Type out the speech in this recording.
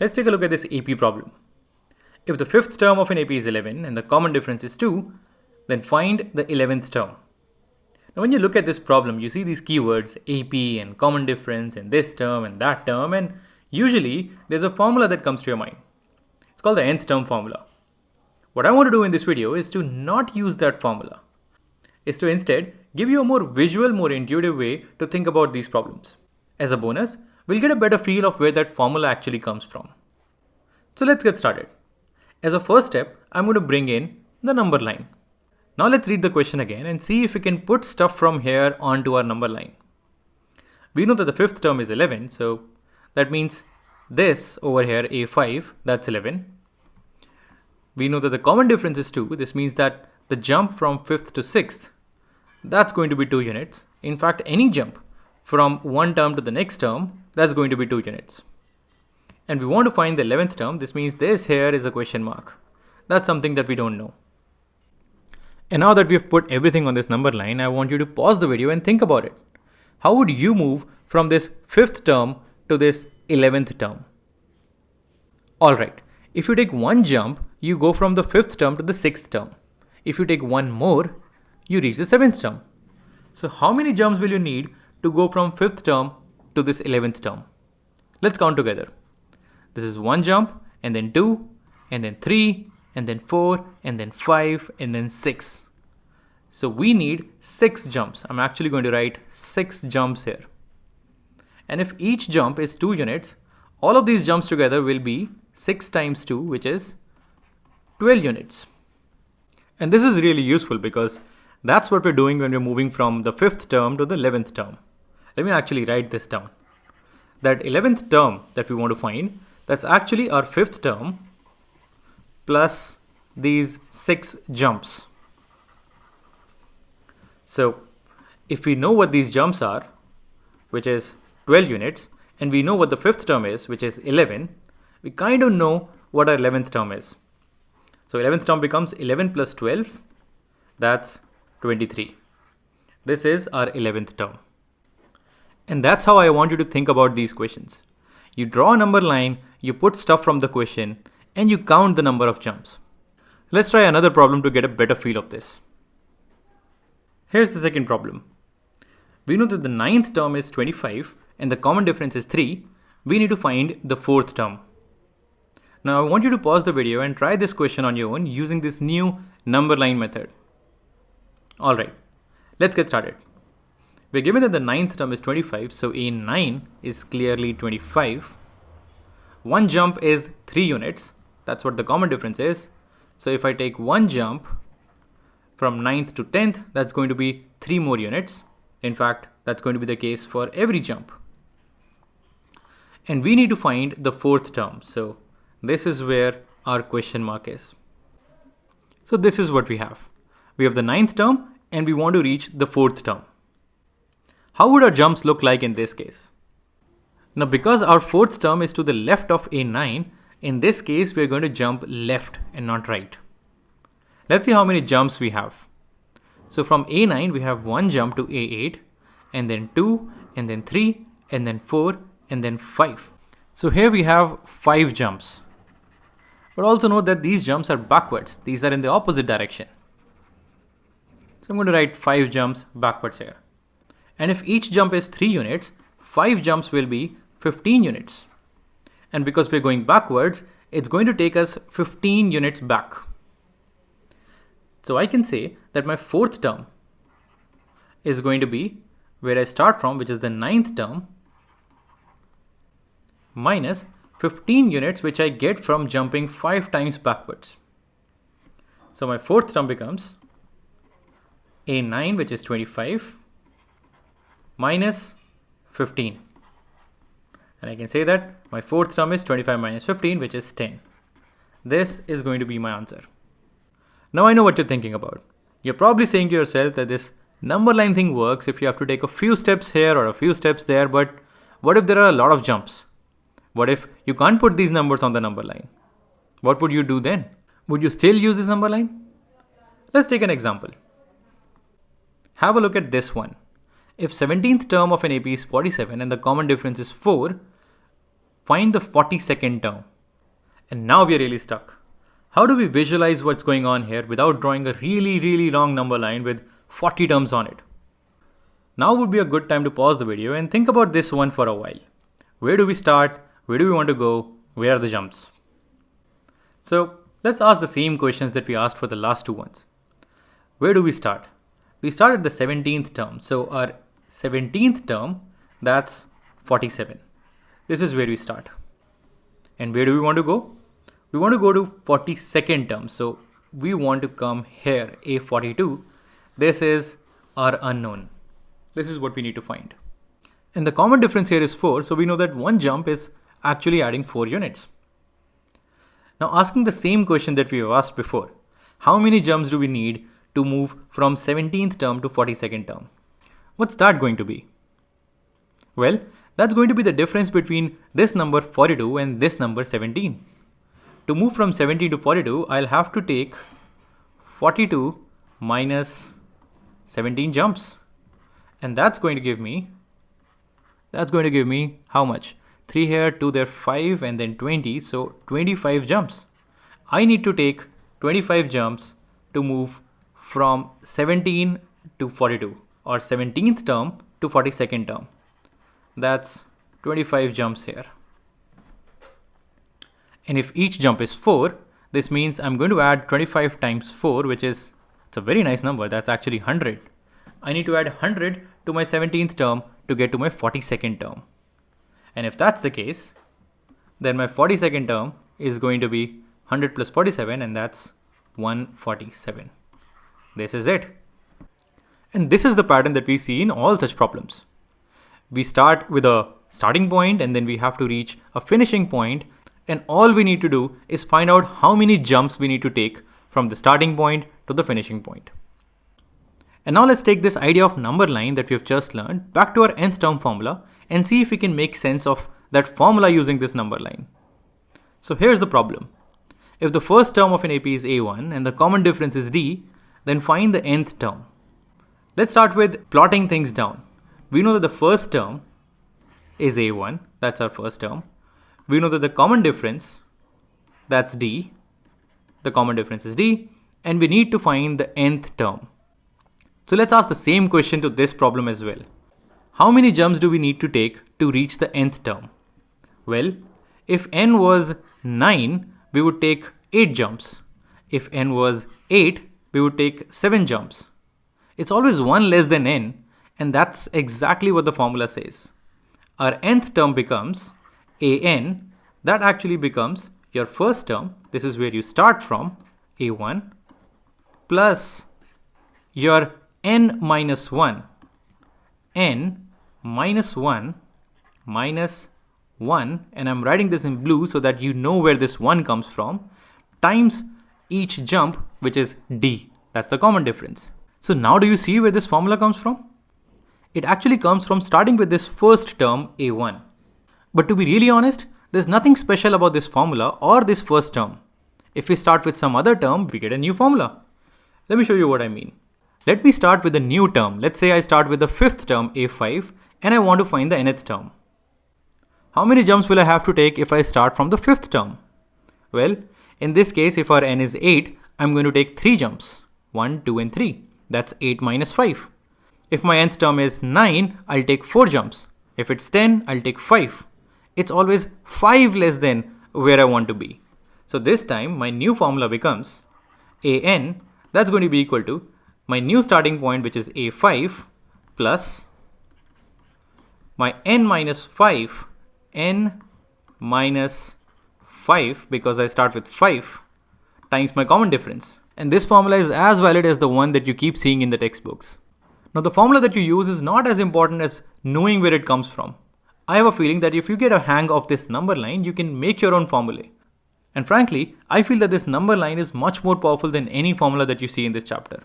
Let's take a look at this AP problem. If the fifth term of an AP is 11 and the common difference is 2, then find the 11th term. Now when you look at this problem, you see these keywords AP and common difference and this term and that term and usually there's a formula that comes to your mind. It's called the nth term formula. What I want to do in this video is to not use that formula, is to instead give you a more visual, more intuitive way to think about these problems. As a bonus, we'll get a better feel of where that formula actually comes from. So let's get started. As a first step, I'm going to bring in the number line. Now let's read the question again and see if we can put stuff from here onto our number line. We know that the fifth term is 11, so that means this over here, A5, that's 11. We know that the common difference is 2. This means that the jump from 5th to 6th, that's going to be 2 units. In fact, any jump from one term to the next term, that's going to be 2 units. And we want to find the 11th term. This means this here is a question mark. That's something that we don't know. And now that we've put everything on this number line, I want you to pause the video and think about it. How would you move from this fifth term to this 11th term? Alright, if you take one jump, you go from the fifth term to the sixth term. If you take one more, you reach the seventh term. So how many jumps will you need to go from fifth term to this 11th term? Let's count together. This is one jump and then two and then three and then four and then five and then six. So we need six jumps. I'm actually going to write six jumps here. And if each jump is two units, all of these jumps together will be six times two, which is 12 units. And this is really useful because that's what we're doing when we're moving from the fifth term to the 11th term. Let me actually write this down. That 11th term that we want to find, that's actually our fifth term plus these six jumps. So if we know what these jumps are, which is 12 units, and we know what the fifth term is, which is 11, we kind of know what our 11th term is. So 11th term becomes 11 plus 12, that's 23. This is our 11th term. And that's how I want you to think about these questions. You draw a number line, you put stuff from the question, and you count the number of jumps. Let's try another problem to get a better feel of this. Here's the second problem. We know that the ninth term is 25 and the common difference is 3. We need to find the fourth term. Now I want you to pause the video and try this question on your own using this new number line method. Alright, let's get started. We're given that the ninth term is 25, so A9 is clearly 25. One jump is 3 units, that's what the common difference is. So if I take one jump from 9th to 10th, that's going to be 3 more units. In fact, that's going to be the case for every jump. And we need to find the fourth term. So this is where our question mark is. So this is what we have. We have the ninth term and we want to reach the fourth term. How would our jumps look like in this case? Now because our fourth term is to the left of A9, in this case we're going to jump left and not right. Let's see how many jumps we have. So from A9 we have one jump to A8 and then 2 and then 3 and then 4 and then 5. So here we have 5 jumps. But also note that these jumps are backwards. These are in the opposite direction. So I'm going to write 5 jumps backwards here. And if each jump is 3 units, 5 jumps will be 15 units. And because we're going backwards, it's going to take us 15 units back. So I can say that my fourth term is going to be where I start from, which is the ninth term, minus 15 units, which I get from jumping 5 times backwards. So my fourth term becomes a9, which is 25, minus 15. And I can say that my fourth term is 25 minus 15, which is 10. This is going to be my answer. Now I know what you're thinking about. You're probably saying to yourself that this number line thing works if you have to take a few steps here or a few steps there, but what if there are a lot of jumps? What if you can't put these numbers on the number line? What would you do then? Would you still use this number line? Let's take an example. Have a look at this one. If 17th term of an AP is 47 and the common difference is 4, find the 42nd term. And now we're really stuck. How do we visualize what's going on here without drawing a really, really long number line with 40 terms on it? Now would be a good time to pause the video and think about this one for a while. Where do we start? Where do we want to go? Where are the jumps? So let's ask the same questions that we asked for the last two ones. Where do we start? We start at the 17th term. So our 17th term, that's 47. This is where we start. And where do we want to go? We want to go to 42nd term. So we want to come here, A42. This is our unknown. This is what we need to find. And the common difference here is 4, so we know that one jump is actually adding 4 units. Now asking the same question that we have asked before, how many jumps do we need to move from 17th term to 42nd term? What's that going to be? Well, that's going to be the difference between this number 42 and this number 17. To move from 17 to 42, I'll have to take 42 minus 17 jumps. And that's going to give me that's going to give me how much? 3 here 2 there 5 and then 20 so 25 jumps. I need to take 25 jumps to move from 17 to 42 or 17th term to 42nd term that's 25 jumps here and if each jump is 4 this means I'm going to add 25 times 4 which is it's a very nice number that's actually 100 I need to add 100 to my 17th term to get to my 42nd term. And if that's the case, then my 42nd term is going to be 100 plus 47 and that's 147. This is it. And this is the pattern that we see in all such problems. We start with a starting point and then we have to reach a finishing point and all we need to do is find out how many jumps we need to take from the starting point to the finishing point. And now let's take this idea of number line that we've just learned back to our nth term formula and see if we can make sense of that formula using this number line. So here's the problem. If the first term of an AP is A1 and the common difference is D, then find the nth term. Let's start with plotting things down. We know that the first term is A1, that's our first term. We know that the common difference, that's D, the common difference is D, and we need to find the nth term. So let's ask the same question to this problem as well. How many jumps do we need to take to reach the nth term? Well, if n was 9, we would take 8 jumps. If n was 8, we would take 7 jumps. It's always 1 less than n, and that's exactly what the formula says. Our nth term becomes an, that actually becomes your first term, this is where you start from, a1, plus your n minus 1, n minus 1 minus 1, and I'm writing this in blue so that you know where this 1 comes from, times each jump, which is d. That's the common difference. So now do you see where this formula comes from? It actually comes from starting with this first term, a1. But to be really honest, there's nothing special about this formula or this first term. If we start with some other term, we get a new formula. Let me show you what I mean. Let me start with a new term. Let's say I start with the fifth term a5 and I want to find the nth term. How many jumps will I have to take if I start from the fifth term? Well, in this case, if our n is 8, I'm going to take 3 jumps. 1, 2 and 3. That's 8 minus 5. If my nth term is 9, I'll take 4 jumps. If it's 10, I'll take 5. It's always 5 less than where I want to be. So this time, my new formula becomes an, that's going to be equal to my new starting point which is a5 plus my n minus 5 n minus 5 because I start with 5 times my common difference. And this formula is as valid as the one that you keep seeing in the textbooks. Now the formula that you use is not as important as knowing where it comes from. I have a feeling that if you get a hang of this number line, you can make your own formulae. And frankly, I feel that this number line is much more powerful than any formula that you see in this chapter.